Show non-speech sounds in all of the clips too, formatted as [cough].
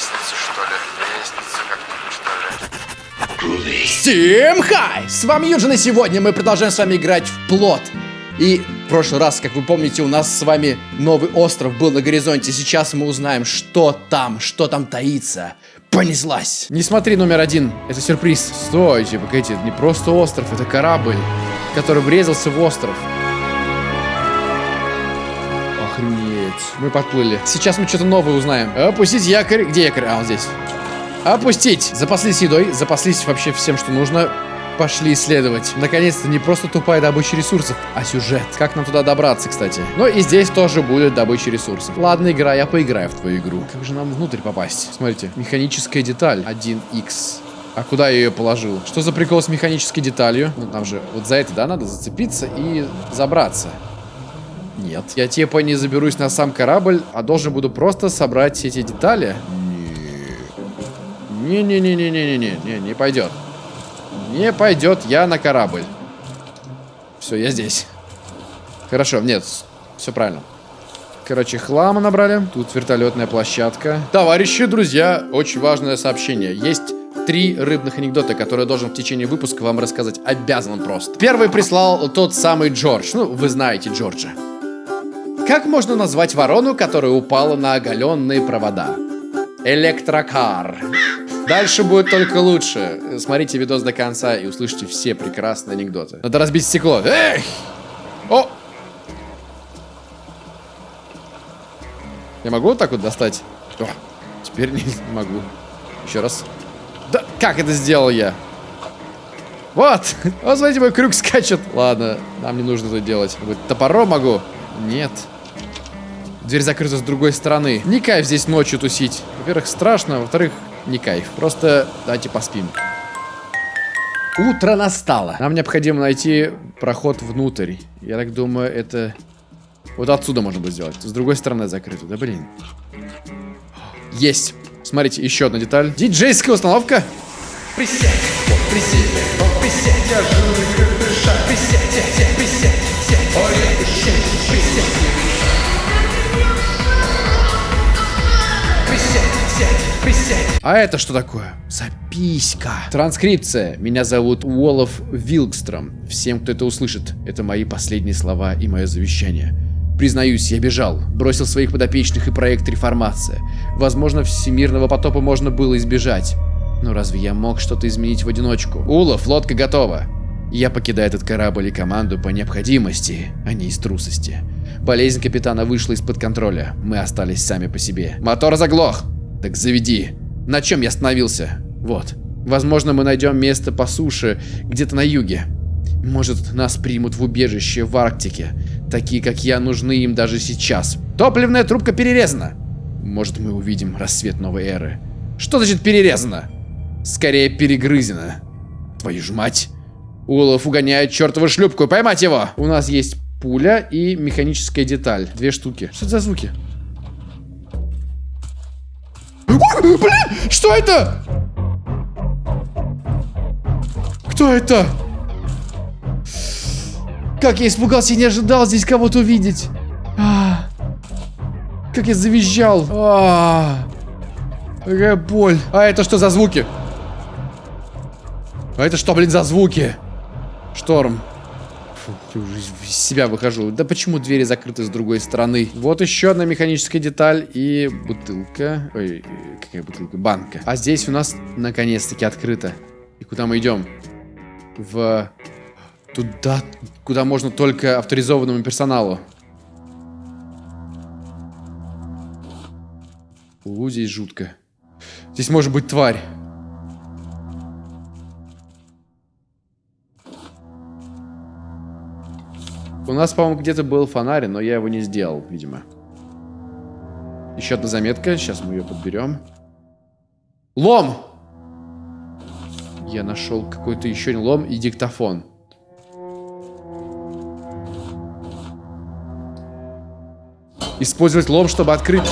Лестница, что ли? Лестница как-нибудь, что ли? Всем хай! С вами Юджин, и сегодня мы продолжаем с вами играть в плот. И в прошлый раз, как вы помните, у нас с вами новый остров был на горизонте. Сейчас мы узнаем, что там, что там таится. Понеслась! Не смотри номер один, это сюрприз. Стойте, погодите, это не просто остров, это корабль, который врезался в остров. Мы подплыли. Сейчас мы что-то новое узнаем. Опустить якорь. Где якорь? А, он здесь. Опустить. Запаслись едой, запаслись вообще всем, что нужно. Пошли исследовать. Наконец-то не просто тупая добыча ресурсов, а сюжет. Как нам туда добраться, кстати. Но и здесь тоже будет добыча ресурсов. Ладно, игра, я поиграю в твою игру. Как же нам внутрь попасть? Смотрите, механическая деталь 1x. А куда я ее положил? Что за прикол с механической деталью? Ну, там же вот за это, да, надо зацепиться и забраться. Нет. Я типа не заберусь на сам корабль, а должен буду просто собрать эти детали. Не-не-не-не-не-не-не, не, не пойдет. Не пойдет я на корабль. Все, я здесь. Хорошо, нет, все правильно. Короче, хлама набрали. Тут вертолетная площадка. Товарищи, друзья, очень важное сообщение. Есть три рыбных анекдота, которые я должен в течение выпуска вам рассказать. Обязан просто. Первый прислал тот самый Джордж. Ну, вы знаете Джорджа. Как можно назвать ворону, которая упала на оголенные провода? Электрокар. Дальше будет только лучше. Смотрите видос до конца и услышите все прекрасные анекдоты. Надо разбить стекло. Эх! О! Я могу вот так вот достать? О, теперь не [laughs] могу. Еще раз. Да, как это сделал я? Вот! [laughs] Вот, смотрите, мой крюк скачет. Ладно, нам не нужно это делать. Топором могу? Нет. Дверь закрыта с другой стороны. Не кайф здесь ночью тусить. Во-первых, страшно, во-вторых, не кайф. Просто давайте поспим. Утро настало. Нам необходимо найти проход внутрь. Я так думаю, это... Вот отсюда можно будет сделать. С другой стороны закрыто. Да блин. Есть. Смотрите, еще одна деталь. Диджейская установка. Присядь, присядь, присядь, я жирный как дыша. Присядь, сядь, присядь, сядь, ой, присядь, присядь. Присядь, А это что такое? Записка. Транскрипция. Меня зовут Уолов Вилкстром. Всем, кто это услышит, это мои последние слова и мое завещание. Признаюсь, я бежал, бросил своих подопечных и проект реформация. Возможно, всемирного потопа можно было избежать. Но разве я мог что-то изменить в одиночку? Улов, лодка готова. Я покидаю этот корабль и команду по необходимости, а не из трусости. Болезнь капитана вышла из-под контроля. Мы остались сами по себе. Мотор заглох. Так заведи. На чем я остановился? Вот. Возможно, мы найдем место по суше, где-то на юге. Может, нас примут в убежище в Арктике. Такие, как я, нужны им даже сейчас. Топливная трубка перерезана. Может, мы увидим рассвет новой эры. Что значит перерезана? Скорее, перегрызена. Твою ж мать. Улов угоняет чертову шлюпку. Поймать его! У нас есть пуля и механическая деталь. Две штуки. Что это за звуки? Блин! Что это? Кто это? Как я испугался, я не ожидал здесь кого-то увидеть. А, как я завизжал. А, какая боль. А это что за звуки? А это что, блин, за звуки? Шторм. Фу, уже из себя выхожу. Да почему двери закрыты с другой стороны? Вот еще одна механическая деталь и бутылка. Ой, какая бутылка? Банка. А здесь у нас наконец-таки открыто. И куда мы идем? В... Туда, куда можно только авторизованному персоналу. У, здесь жутко. Здесь может быть тварь. У нас, по-моему, где-то был фонарь, но я его не сделал, видимо. Еще одна заметка. Сейчас мы ее подберем. Лом! Я нашел какой-то еще лом и диктофон. Использовать лом, чтобы открыть...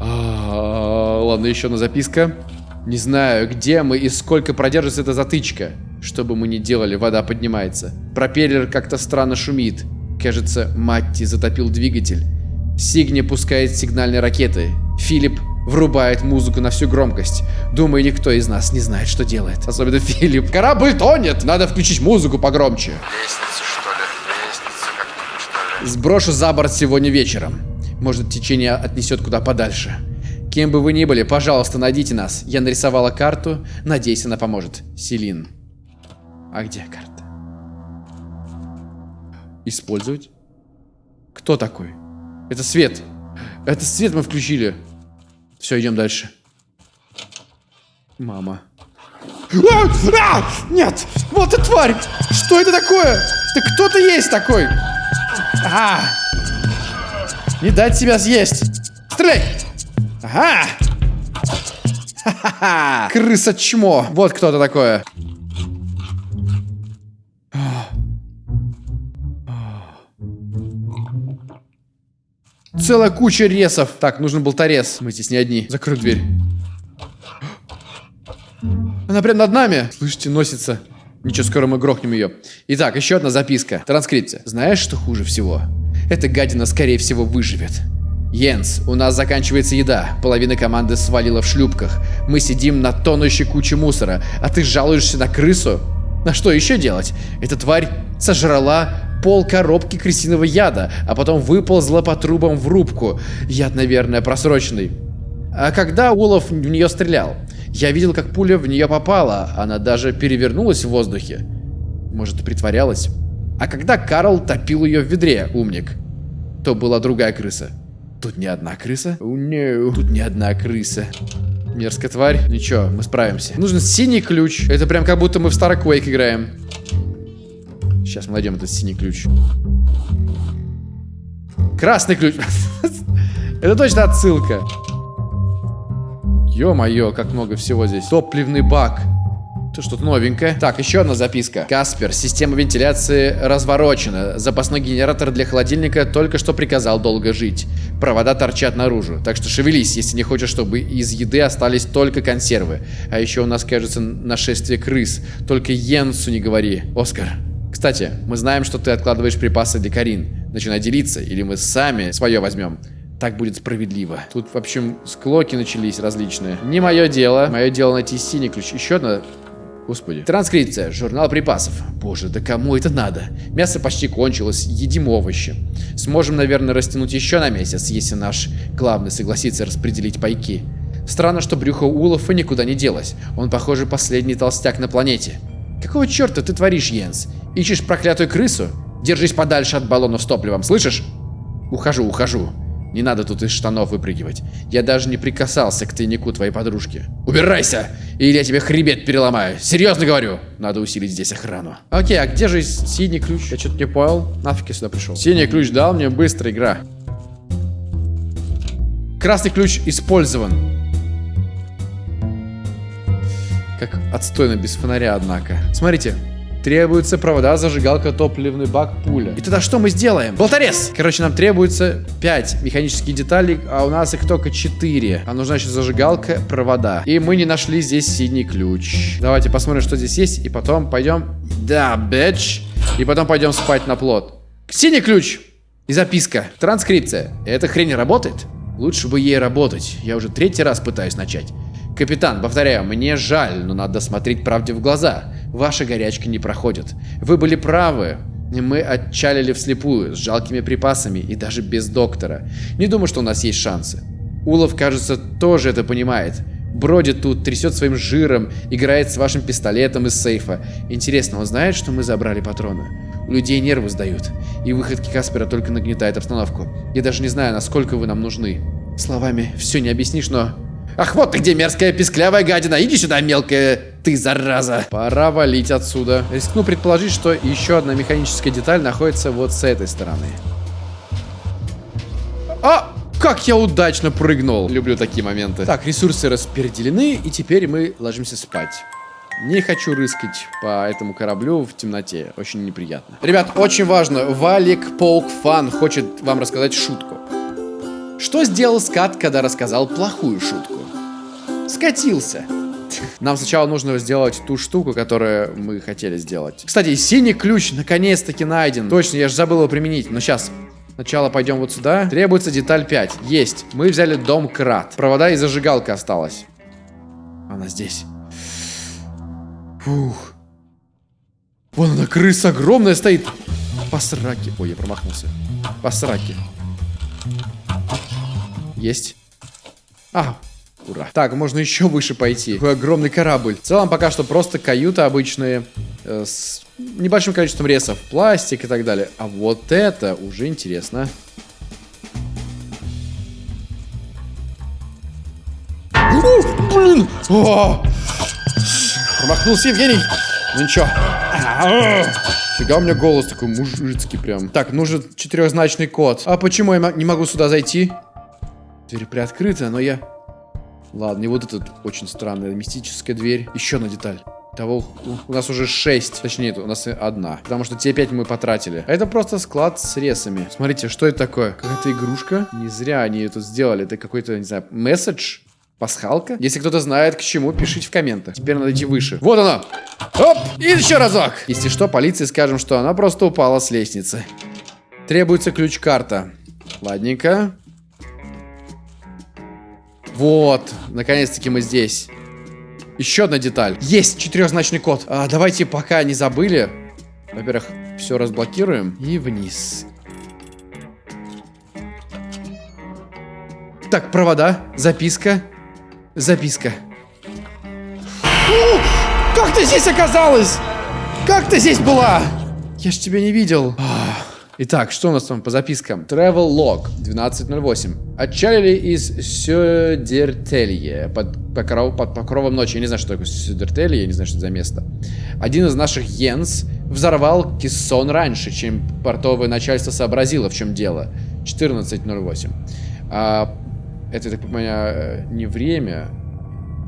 А, Ладно, еще одна записка. Не знаю, где мы и сколько продержится эта затычка. Что бы мы ни делали, вода поднимается. Пропеллер как-то странно шумит. Кажется, Матти затопил двигатель. Сигни пускает сигнальные ракеты. Филипп врубает музыку на всю громкость. Думаю, никто из нас не знает, что делает. Особенно Филипп. Корабль тонет! Надо включить музыку погромче. Лестницу, что ли? Лестницу как-нибудь, что ли? Сброшу за борт сегодня вечером. Может, течение отнесет куда подальше. Кем бы вы ни были, пожалуйста, найдите нас. Я нарисовала карту. Надеюсь, она поможет. Селин. А где карта? Использовать? Кто такой? Это свет. Это свет мы включили. Все, идем дальше. Мама. А! А! Нет! Вот ты тварь! Что это такое? Ты кто-то есть такой! А! Не дать себя съесть! Стреляй! Ага! Ха-ха-ха! Крыса чмо! Вот кто-то такое. Целая куча ресов. Так, нужен болторез. Мы здесь не одни. Закрой дверь. Она прям над нами. Слышите, носится. Ничего, скоро мы грохнем ее. Итак, еще одна записка. Транскрипция. Знаешь, что хуже всего? Эта гадина, скорее всего, выживет. Йенс, у нас заканчивается еда. Половина команды свалила в шлюпках. Мы сидим на тонущей куче мусора, а ты жалуешься на крысу? На что еще делать? Эта тварь сожрала пол коробки крысиного яда, а потом выползла по трубам в рубку. Яд, наверное, просроченный. А когда Улов в нее стрелял? Я видел, как пуля в нее попала. Она даже перевернулась в воздухе. Может, притворялась? А когда Карл топил ее в ведре, умник, то была другая крыса. Тут не одна крыса? Oh, no. Тут не одна крыса. Мерзкая тварь. Ничего, мы справимся. Нужен синий ключ. Это прям как будто мы в Quake играем. Сейчас мы найдем этот синий ключ. Красный ключ. [laughs] Это точно отсылка. Ё-моё, как много всего здесь. Топливный бак. Это что-то новенькое. Так, еще одна записка. Каспер, система вентиляции разворочена. Запасной генератор для холодильника только что приказал долго жить. Провода торчат наружу. Так что шевелись, если не хочешь, чтобы из еды остались только консервы. А еще у нас, кажется, нашествие крыс. Только Йенсу не говори. Оскар. Кстати, мы знаем, что ты откладываешь припасы для Карин. Начинай делиться, или мы сами свое возьмем. Так будет справедливо. Тут, в общем, склоки начались различные. Не мое дело. Мое дело найти синий ключ. Еще одна Господи. Транскрипция. Журнал припасов. Боже, да кому это надо? Мясо почти кончилось. Едим овощи. Сможем, наверное, растянуть еще на месяц, если наш главный согласится распределить пайки. Странно, что брюхо Улафа никуда не делось. Он, похоже, последний толстяк на планете. Какого черта ты творишь, Йенс? Ищешь проклятую крысу? Держись подальше от баллонов с топливом, слышишь? Ухожу, ухожу. Не надо тут из штанов выпрыгивать. Я даже не прикасался к тайнику твоей подружки. Убирайся, или я тебе хребет переломаю. Серьезно говорю. Надо усилить здесь охрану. Окей, а где же синий ключ? Я что-то не понял. Нафиг я сюда пришел. Синий ключ дал мне быстро игра. Красный ключ использован. Как отстойно без фонаря, однако. Смотрите, Требуются провода, зажигалка, топливный бак, пуля. И тогда что мы сделаем? Болторез! Короче, нам требуется 5 механических деталей, а у нас их только 4. А нужна еще зажигалка, провода. И мы не нашли здесь синий ключ. Давайте посмотрим, что здесь есть, и потом пойдем... Да, бэч. И потом пойдем спать на плод. Синий ключ! И записка. Транскрипция. Эта хрень работает? Лучше бы ей работать. Я уже третий раз пытаюсь начать. Капитан, повторяю, мне жаль, но надо смотреть правде в глаза. Ваша горячка не проходит. Вы были правы. Мы отчалили вслепую, с жалкими припасами и даже без доктора. Не думаю, что у нас есть шансы. Улов, кажется, тоже это понимает. Бродит тут, трясет своим жиром, играет с вашим пистолетом из сейфа. Интересно, он знает, что мы забрали патроны? У людей нервы сдают, и выходки Каспера только нагнетают обстановку. Я даже не знаю, насколько вы нам нужны. Словами все не объяснишь, но Ах, вот ты где, мерзкая писклявая гадина. Иди сюда, мелкая ты, зараза. Пора валить отсюда. Рискну предположить, что еще одна механическая деталь находится вот с этой стороны. А! Как я удачно прыгнул. Люблю такие моменты. Так, ресурсы распределены, и теперь мы ложимся спать. Не хочу рыскать по этому кораблю в темноте. Очень неприятно. Ребят, очень важно. Валик Полк Фан хочет вам рассказать шутку. Что сделал скат, когда рассказал плохую шутку? Скатился. Нам сначала нужно сделать ту штуку, которую мы хотели сделать. Кстати, синий ключ наконец-таки найден. Точно, я же забыл его применить. Но сейчас. Сначала пойдем вот сюда. Требуется деталь 5. Есть. Мы взяли дом крат. Провода и зажигалка осталась. Она здесь. Фух. Вон она, крыса огромная стоит. По. Ой, я промахнулся. По. Есть. А, ура. Так, можно еще выше пойти. Какой огромный корабль. В целом, пока что просто каюта обычные. Э, с небольшим количеством ресов. Пластик и так далее. А вот это уже интересно. Блин! О! Промахнулся Евгений. Ну ничего. Фига у меня голос такой мужицкий прям. Так, нужен четырехзначный код. А почему я не могу сюда зайти? Дверь приоткрыта, но я... Ладно, и вот эта очень странная мистическая дверь. Еще одна деталь. Того, у нас уже 6, точнее, у нас одна. Потому что те 5 мы потратили. А это просто склад с ресами. Смотрите, что это такое? Какая-то игрушка? Не зря они это сделали. Это какой-то, не знаю, месседж? Пасхалка? Если кто-то знает к чему, пишите в комментах. Теперь надо идти выше. Вот она! Оп! И еще разок! Если что, полиции скажем, что она просто упала с лестницы. Требуется ключ-карта. Ладненько. Вот, наконец-таки мы здесь. Еще одна деталь. Есть четырехзначный код. А, давайте, пока не забыли. Во-первых, все разблокируем. И вниз. Так, провода, записка. Записка. О, как ты здесь оказалась? Как ты здесь была? Я ж тебя не видел. Итак, что у нас там по запискам? Travel Log 1208. Отчалили из Сёдертелье под, покров, под покровом ночи. Я не знаю, что такое Сёдертелье, я не знаю, что это за место. Один из наших Йенс взорвал кессон раньше, чем портовое начальство сообразило, в чем дело. 14.08. А, это, так понимаю, не время,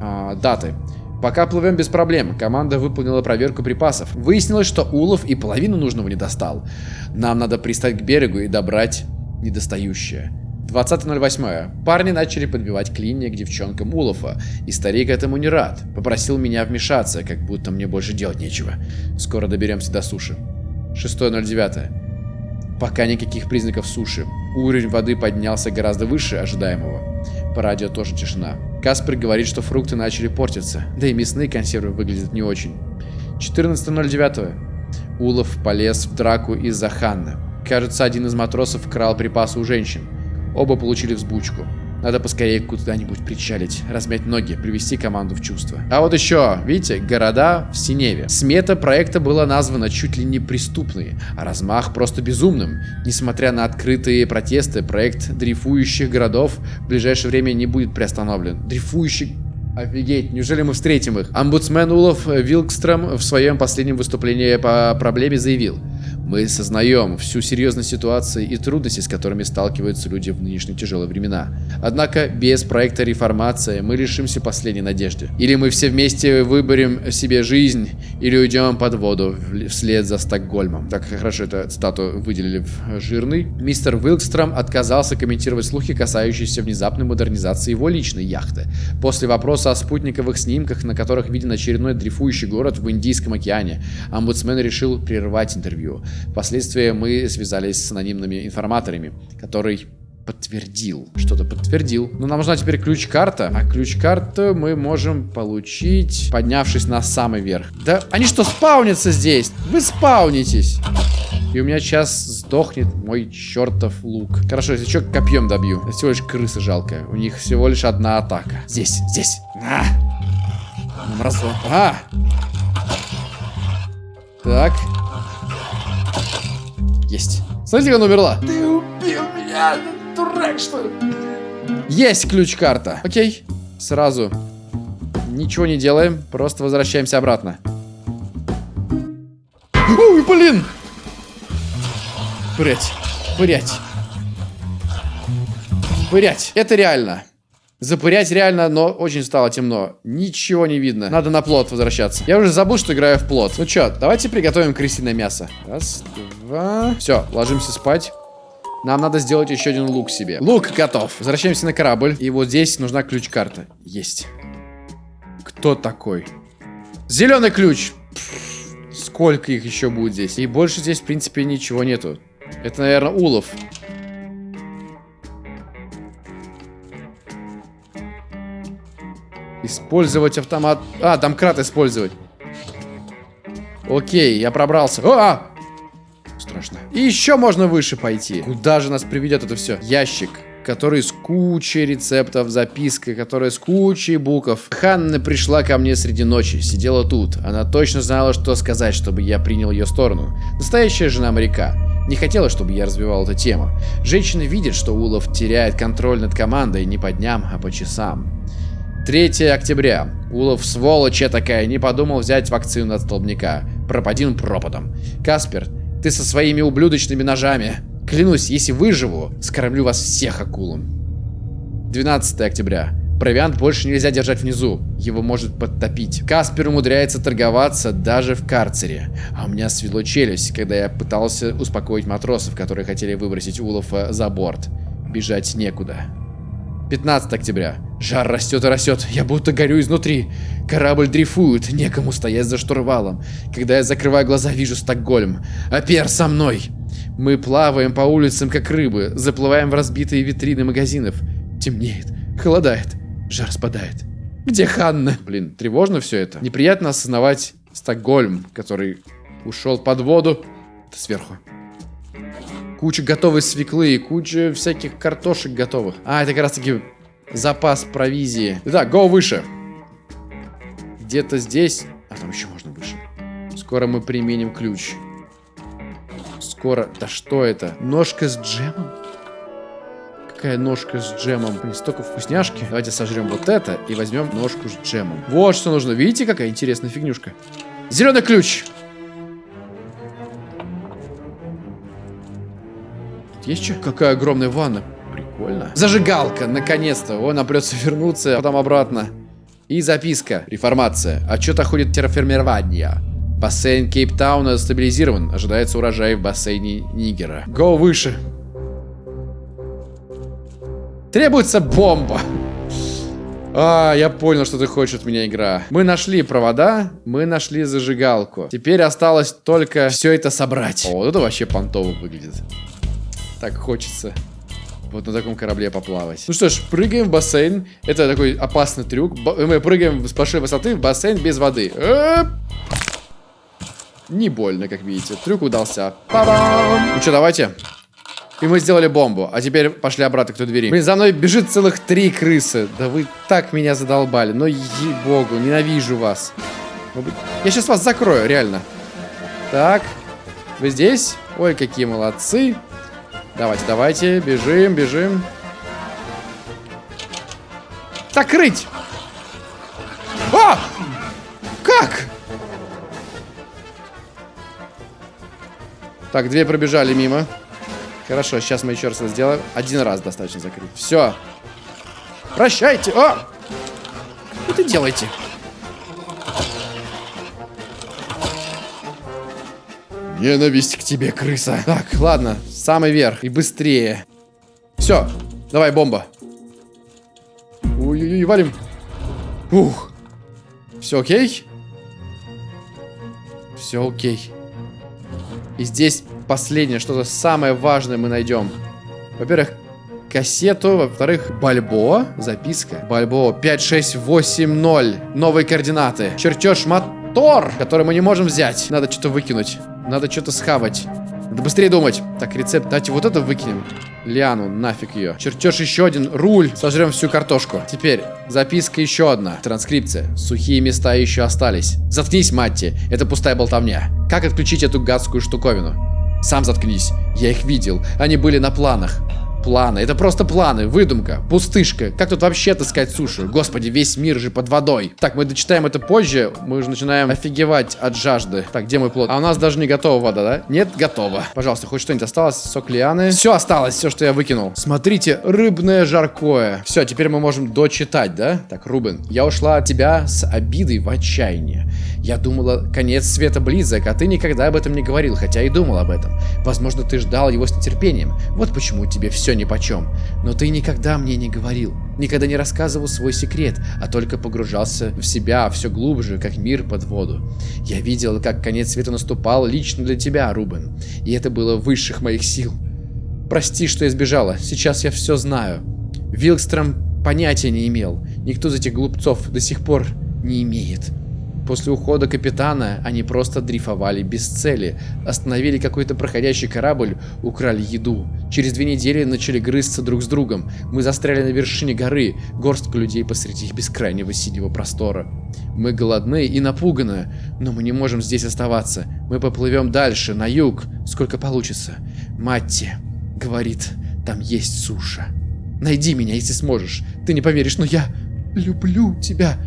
а даты. Пока плывем без проблем. Команда выполнила проверку припасов. Выяснилось, что улов и половину нужного не достал. Нам надо пристать к берегу и добрать недостающее. 20.08. Парни начали подбивать клинья к девчонкам Улофа, и старик этому не рад. Попросил меня вмешаться, как будто мне больше делать нечего. Скоро доберемся до суши. 6.09. Пока никаких признаков суши. Уровень воды поднялся гораздо выше ожидаемого. По радио тоже тишина. Каспер говорит, что фрукты начали портиться. Да и мясные консервы выглядят не очень. 14.09. Улов полез в драку из-за Ханны. Кажется, один из матросов крал припасы у женщин. Оба получили взбучку. Надо поскорее куда-нибудь причалить, размять ноги, привести команду в чувство. А вот еще, видите, города в Синеве. Смета проекта была названа чуть ли не преступной, а размах просто безумным. Несмотря на открытые протесты, проект дрейфующих городов в ближайшее время не будет приостановлен. Дрейфующий Офигеть, неужели мы встретим их? Омбудсмен Улов Вилкстром в своем последнем выступлении по проблеме заявил. Мы сознаем всю серьезность ситуации и трудности, с которыми сталкиваются люди в нынешние тяжелые времена. Однако без проекта реформация мы лишимся последней надежды. Или мы все вместе выберем себе жизнь, или уйдем под воду вслед за Стокгольмом. Так хорошо эту цитату выделили в жирный. Мистер Вилкстром отказался комментировать слухи, касающиеся внезапной модернизации его личной яхты. После вопроса о спутниковых снимках, на которых виден очередной дрейфующий город в Индийском океане, омбудсмен решил прервать интервью. Впоследствии мы связались с анонимными информаторами, который подтвердил. Что-то подтвердил. Но нам нужна теперь ключ-карта. А ключ-карту мы можем получить, поднявшись на самый верх. Да они что, спаунятся здесь? Вы спаунитесь. И у меня сейчас сдохнет мой чертов лук. Хорошо, если что, копьем добью. Это всего лишь крыса жалкая. У них всего лишь одна атака. Здесь, здесь. А! Мразо. А! Так. Есть. Смотрите, как она умерла. Ты убил меня, дурак, что ли? Есть ключ-карта. Окей. Сразу. Ничего не делаем, просто возвращаемся обратно. Ой, блин! Пырять. Пырять. Пырять. Это реально. Запырять реально, но очень стало темно. Ничего не видно. Надо на плод возвращаться. Я уже забыл, что играю в плод. Ну что, давайте приготовим крысиное мясо. Раз, два. Все, ложимся спать. Нам надо сделать еще один лук себе. Лук готов. Возвращаемся на корабль. И вот здесь нужна ключ-карта. Есть. Кто такой? Зеленый ключ. Пфф, сколько их еще будет здесь? И больше здесь, в принципе, ничего нету. Это, наверное, улов. Использовать автомат. А, домкрат использовать. Окей, я пробрался. О! а! Страшно. И еще можно выше пойти. Куда же нас приведет это все? Ящик который с кучей рецептов, записка, которая с кучей букв. Ханна пришла ко мне среди ночи, сидела тут. Она точно знала, что сказать, чтобы я принял ее сторону. Настоящая жена моряка. Не хотела, чтобы я развивал эту тему. Женщина видит, что Улов теряет контроль над командой не по дням, а по часам. 3 октября. Улов сволочь такая, не подумал взять вакцину от столбняка. Пропадин пропадом. Каспер, ты со своими ублюдочными ножами. Клянусь, если выживу, скормлю вас всех акулам. 12 октября. Провиант больше нельзя держать внизу. Его может подтопить. Каспер умудряется торговаться даже в карцере. А у меня свело челюсть, когда я пытался успокоить матросов, которые хотели выбросить Улафа за борт. Бежать некуда. 15 октября. Жар растет и растет. Я будто горю изнутри. Корабль дрейфует. Некому стоять за штурвалом. Когда я закрываю глаза, вижу Стокгольм. Апер со мной. Мы плаваем по улицам, как рыбы, заплываем в разбитые витрины магазинов. Темнеет, холодает, жар спадает. Где Ханна? Блин, тревожно все это. Неприятно осознавать Стокгольм, который ушел под воду. Это сверху. Куча готовой свеклы и куча всяких картошек готовых. А, это как раз таки запас провизии. Итак, go выше. Где-то здесь... А там еще можно выше. Скоро мы применим ключ скоро... Да что это? Ножка с джемом? Какая ножка с джемом? Блин, столько вкусняшки. Давайте сожрем вот это и возьмем ножку с джемом. Вот что нужно. Видите, какая интересная фигнюшка? Зеленый ключ! Есть что? Какая огромная ванна. Прикольно. Зажигалка, наконец-то. О, нам придется вернуться, а потом обратно. И записка. Реформация. Отчет ходит терраформирования. Бассейн Кейптауна стабилизирован. Ожидается урожай в бассейне Нигера. Го выше. Требуется бомба. А, я понял, что ты хочешь от меня, игра. Мы нашли провода, мы нашли зажигалку. Теперь осталось только все это собрать. О, вот это вообще понтово выглядит. Так хочется вот на таком корабле поплавать. Ну что ж, прыгаем в бассейн. Это такой опасный трюк. Мы прыгаем с большой высоты в бассейн без воды. Эп! Не больно, как видите. Трюк удался. Па-бам! Ну что, давайте. И мы сделали бомбу. А теперь пошли обратно к той двери. Блин, за мной бежит целых три крысы. Да вы так меня задолбали. Но ей-богу, ненавижу вас. Я сейчас вас закрою, реально. Так. Вы здесь? Ой, какие молодцы. Давайте, давайте. Бежим, бежим. Закрыть! А! Как? Так, две пробежали мимо. Хорошо, сейчас мы еще раз это сделаем. Один раз достаточно закрыть. Все. Прощайте. О! Что ты делаете? Ненависть к тебе, крыса. Так, ладно. Самый верх. И быстрее. Все. Давай, бомба. Ой-ой-ой, валим. Ух. Все окей? Все окей. И здесь последнее, что-то самое важное мы найдем. Во-первых, кассету, во-вторых, Бальбо, записка. Бальбо 5680, новые координаты. Чертеж мотор, который мы не можем взять. Надо что-то выкинуть. Надо что-то схавать. Надо быстрее думать. Так, рецепт. Давайте вот это выкинем. Лиану, нафиг ее. Чертеж еще один. Руль. Сожрем всю картошку. Теперь, записка еще одна. Транскрипция. Сухие места еще остались. Заткнись, Матти. Это пустая болтовня. Как отключить эту гадскую штуковину? Сам заткнись. Я их видел. Они были на планах планы. Это просто планы, выдумка, пустышка. Как тут вообще таскать сушу? Господи, весь мир же под водой. Так, мы дочитаем это позже. Мы уже начинаем офигевать от жажды. Так, где мой плод? А у нас даже не готова вода, да? Нет, готова. Пожалуйста, хоть что-нибудь осталось? Сок лианы. Все осталось, все, что я выкинул. Смотрите, рыбное жаркое. Все, теперь мы можем дочитать, да? Так, Рубен, я ушла от тебя с обидой в отчаяние. Я думала, конец света близок, а ты никогда об этом не говорил, хотя и думал об этом. Возможно, ты ждал его с нетерпением. Вот почему тебе все нипочем. Но ты никогда мне не говорил, никогда не рассказывал свой секрет, а только погружался в себя все глубже, как мир под воду. Я видел, как конец света наступал лично для тебя, Рубен, и это было высших моих сил. Прости, что я сбежала, сейчас я все знаю. Вилкстром понятия не имел. Никто из этих глупцов до сих пор не имеет. После ухода капитана они просто дрейфовали без цели, остановили какой-то проходящий корабль, украли еду. Через две недели начали грызться друг с другом. Мы застряли на вершине горы, горстка людей посреди бескрайнего синего простора. Мы голодны и напуганы, но мы не можем здесь оставаться. Мы поплывем дальше, на юг, сколько получится. Матти говорит, там есть суша. Найди меня, если сможешь. Ты не поверишь, но я люблю тебя.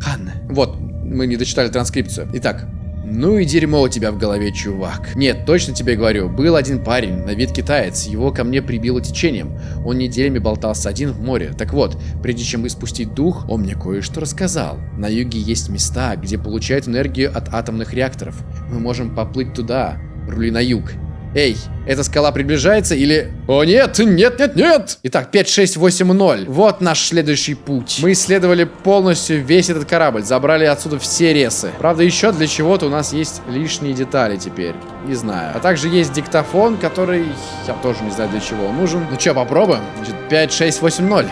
Ханна. Вот, мы не дочитали транскрипцию. Итак. Ну и дерьмо у тебя в голове, чувак. Нет, точно тебе говорю, был один парень, на вид китаец, его ко мне прибило течением. Он неделями болтался один в море. Так вот, прежде чем испустить дух, он мне кое-что рассказал. На юге есть места, где получают энергию от атомных реакторов. Мы можем поплыть туда, рули на юг. Эй, эта скала приближается или... О нет, нет, нет, нет! Итак, 5, 6, 8, 0. Вот наш следующий путь. Мы исследовали полностью весь этот корабль, забрали отсюда все ресы. Правда, еще для чего-то у нас есть лишние детали теперь. Не знаю. А также есть диктофон, который... Я тоже не знаю, для чего он нужен. Ну что, попробуем? Значит, 5, 6, 8, 0.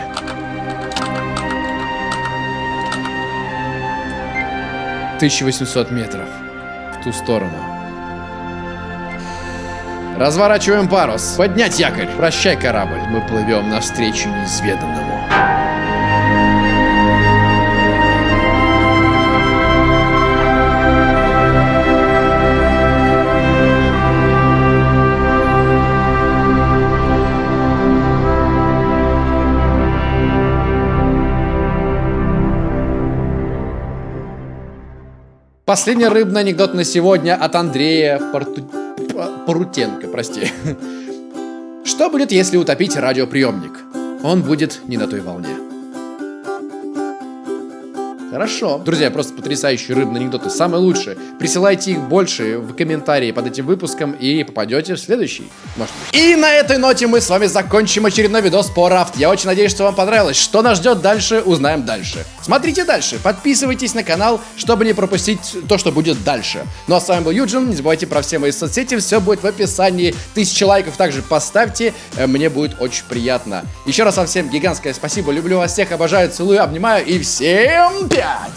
Тысяча восемьсот метров в ту сторону. Разворачиваем парус. Поднять якорь. Прощай, корабль. Мы плывем навстречу неизведанному. Последний рыбный анекдот на сегодня от Андрея Порту... Порутенко, прости. [laughs] Что будет, если утопить радиоприемник? Он будет не на той волне. Хорошо. Друзья, просто потрясающие рыбные анекдоты. Самые лучшие. Присылайте их больше в комментарии под этим выпуском и попадете в следующий. Может. И на этой ноте мы с вами закончим очередной видос по рафт. Я очень надеюсь, что вам понравилось. Что нас ждет дальше, узнаем дальше. Смотрите дальше. Подписывайтесь на канал, чтобы не пропустить то, что будет дальше. Ну а с вами был Юджин. Не забывайте про все мои соцсети. Все будет в описании. Тысячи лайков также поставьте. Э, мне будет очень приятно. Еще раз вам всем гигантское спасибо. Люблю вас всех, обожаю, целую, обнимаю. И всем Fiat